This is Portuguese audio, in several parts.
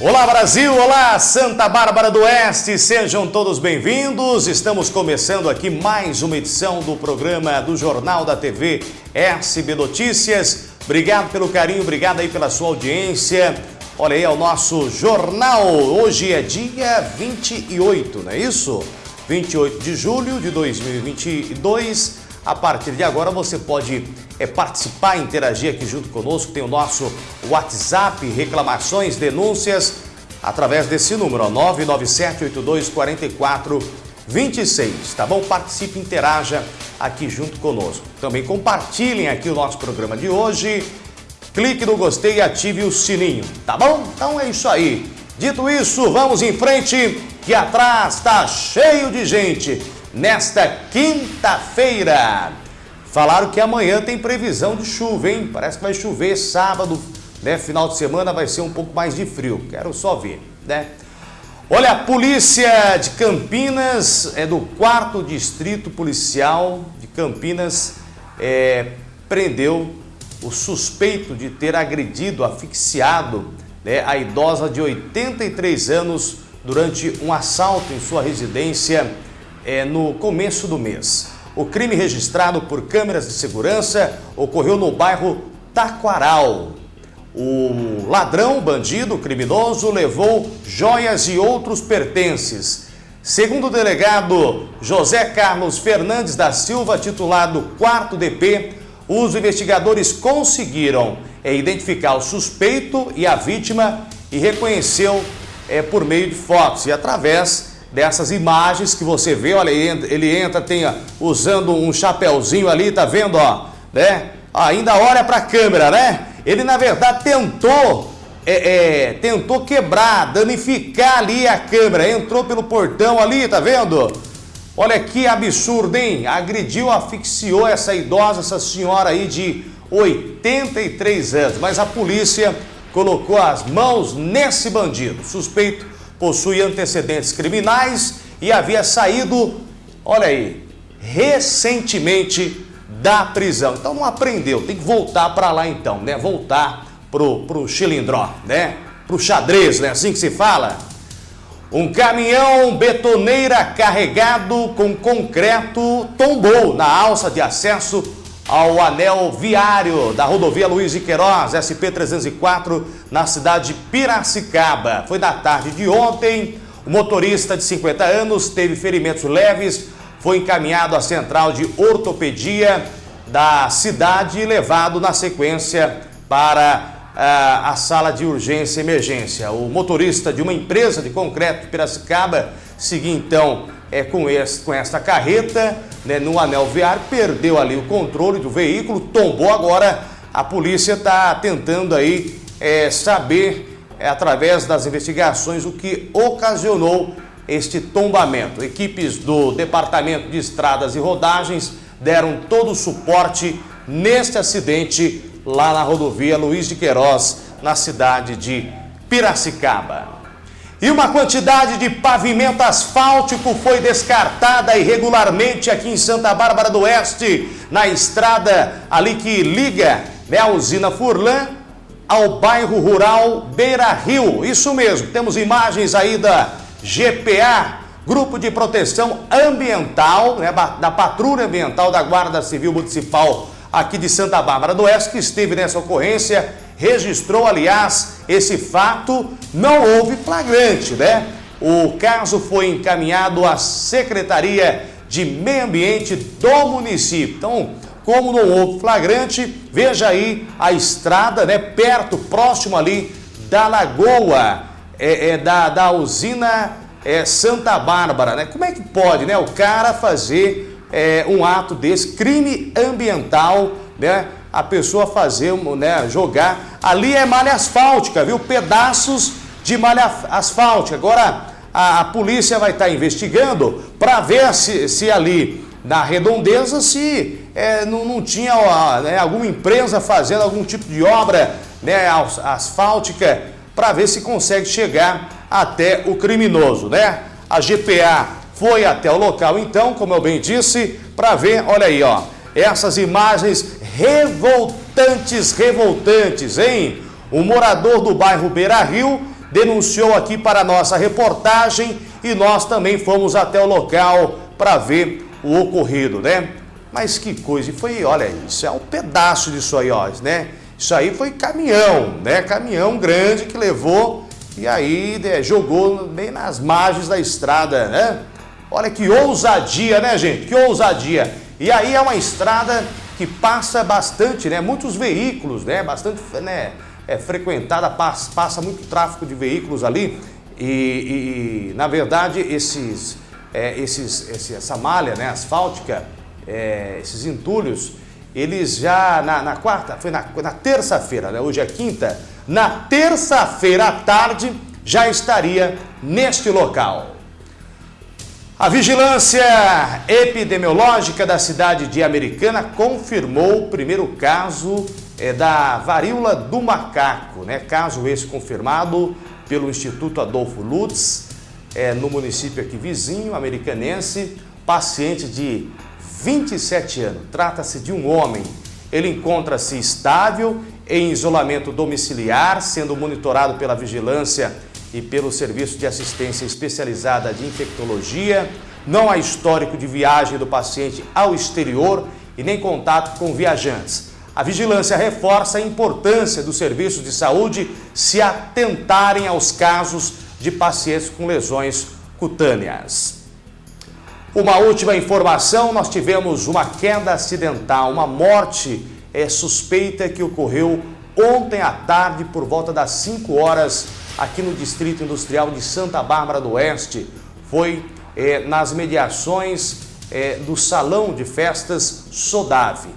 Olá Brasil, olá Santa Bárbara do Oeste, sejam todos bem-vindos. Estamos começando aqui mais uma edição do programa do Jornal da TV SB Notícias. Obrigado pelo carinho, obrigado aí pela sua audiência. Olha aí, é o nosso jornal. Hoje é dia 28, não é isso? 28 de julho de 2022. A partir de agora você pode é, participar, interagir aqui junto conosco. Tem o nosso WhatsApp, reclamações, denúncias, através desse número, 997-8244-26, tá bom? Participe, interaja aqui junto conosco. Também compartilhem aqui o nosso programa de hoje. Clique no gostei e ative o sininho, tá bom? Então é isso aí. Dito isso, vamos em frente, que atrás está cheio de gente nesta quinta-feira. Falaram que amanhã tem previsão de chuva, hein? Parece que vai chover sábado, né? Final de semana vai ser um pouco mais de frio. Quero só ver, né? Olha, a polícia de Campinas, é do quarto distrito policial de Campinas, é, prendeu o suspeito de ter agredido, asfixiado né, a idosa de 83 anos durante um assalto em sua residência é, no começo do mês. O crime registrado por câmeras de segurança ocorreu no bairro Taquaral. O ladrão, bandido, criminoso, levou joias e outros pertences. Segundo o delegado José Carlos Fernandes da Silva, titulado 4 DP, os investigadores conseguiram é, identificar o suspeito e a vítima e reconheceu é, por meio de fotos e através dessas imagens que você vê, olha, ele entra, tem ó, usando um chapéuzinho ali, tá vendo, ó, né? Ainda olha para a câmera, né? Ele, na verdade, tentou, é, é, tentou quebrar, danificar ali a câmera, entrou pelo portão ali, tá vendo? Olha que absurdo, hein? Agrediu, asfixiou essa idosa, essa senhora aí de 83 anos, mas a polícia colocou as mãos nesse bandido, suspeito possui antecedentes criminais e havia saído, olha aí, recentemente da prisão. Então não aprendeu, tem que voltar para lá então, né? Voltar pro, pro chilindró, né? Pro xadrez, né? Assim que se fala. Um caminhão betoneira carregado com concreto tombou na alça de acesso ao anel viário da rodovia Luiz de Queiroz, SP-304, na cidade de Piracicaba. Foi na tarde de ontem, o motorista de 50 anos teve ferimentos leves, foi encaminhado à central de ortopedia da cidade e levado na sequência para uh, a sala de urgência e emergência. O motorista de uma empresa de concreto de Piracicaba seguiu então é, com, esse, com esta carreta né, no anel viário, perdeu ali o controle do veículo, tombou agora. A polícia está tentando aí é, saber, é, através das investigações, o que ocasionou este tombamento. Equipes do Departamento de Estradas e Rodagens deram todo o suporte neste acidente lá na rodovia Luiz de Queiroz, na cidade de Piracicaba. E uma quantidade de pavimento asfáltico foi descartada irregularmente aqui em Santa Bárbara do Oeste, na estrada ali que liga né, a usina Furlan ao bairro rural Beira Rio. Isso mesmo, temos imagens aí da GPA, Grupo de Proteção Ambiental, né, da Patrulha Ambiental da Guarda Civil Municipal aqui de Santa Bárbara do Oeste, que esteve nessa ocorrência registrou, aliás, esse fato, não houve flagrante, né? O caso foi encaminhado à Secretaria de Meio Ambiente do município. Então, como não houve flagrante, veja aí a estrada, né? Perto, próximo ali da lagoa, é, é da, da usina é, Santa Bárbara, né? Como é que pode, né? O cara fazer é, um ato desse, crime ambiental, né? A pessoa fazer, né, jogar. Ali é malha asfáltica, viu? Pedaços de malha asfáltica. Agora a, a polícia vai estar investigando para ver se, se ali na redondeza se é, não, não tinha ó, né, alguma empresa fazendo algum tipo de obra né, asfáltica para ver se consegue chegar até o criminoso, né? A GPA foi até o local então, como eu bem disse, para ver, olha aí, ó, essas imagens revoltantes, revoltantes, hein? Um morador do bairro Beira Rio denunciou aqui para a nossa reportagem e nós também fomos até o local para ver o ocorrido, né? Mas que coisa, e foi, olha, isso é um pedaço disso aí, ó, né? Isso aí foi caminhão, né? Caminhão grande que levou e aí né, jogou bem nas margens da estrada, né? Olha que ousadia, né, gente? Que ousadia. E aí é uma estrada que passa bastante, né? Muitos veículos, né? Bastante, né? É frequentada, passa, passa muito tráfego de veículos ali e, e na verdade, esses, é, esses, esse, essa malha né, asfáltica, é, esses entulhos, eles já na, na quarta, foi na, na terça-feira, né? hoje é quinta, na terça-feira à tarde já estaria neste local. A vigilância epidemiológica da cidade de Americana confirmou o primeiro caso é, da varíola do macaco, né? Caso esse confirmado pelo Instituto Adolfo Lutz, é, no município aqui vizinho, americanense, paciente de 27 anos. Trata-se de um homem. Ele encontra-se estável em isolamento domiciliar, sendo monitorado pela vigilância e pelo Serviço de Assistência Especializada de Infectologia. Não há histórico de viagem do paciente ao exterior e nem contato com viajantes. A vigilância reforça a importância dos serviços de saúde se atentarem aos casos de pacientes com lesões cutâneas. Uma última informação, nós tivemos uma queda acidental, uma morte é, suspeita que ocorreu ontem à tarde por volta das 5 horas aqui no Distrito Industrial de Santa Bárbara do Oeste. Foi é, nas mediações é, do Salão de Festas Sodave.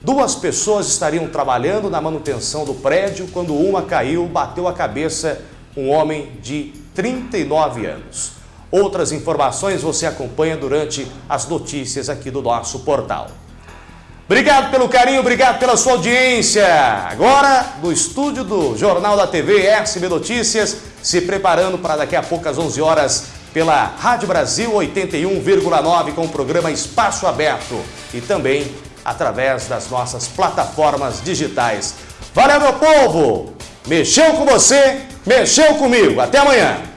Duas pessoas estariam trabalhando na manutenção do prédio quando uma caiu, bateu a cabeça um homem de 39 anos. Outras informações você acompanha durante as notícias aqui do nosso portal. Obrigado pelo carinho, obrigado pela sua audiência. Agora, do estúdio do Jornal da TV SB Notícias, se preparando para daqui a pouco às 11 horas pela Rádio Brasil 81,9 com o programa Espaço Aberto e também através das nossas plataformas digitais. Valeu, meu povo! Mexeu com você, mexeu comigo. Até amanhã!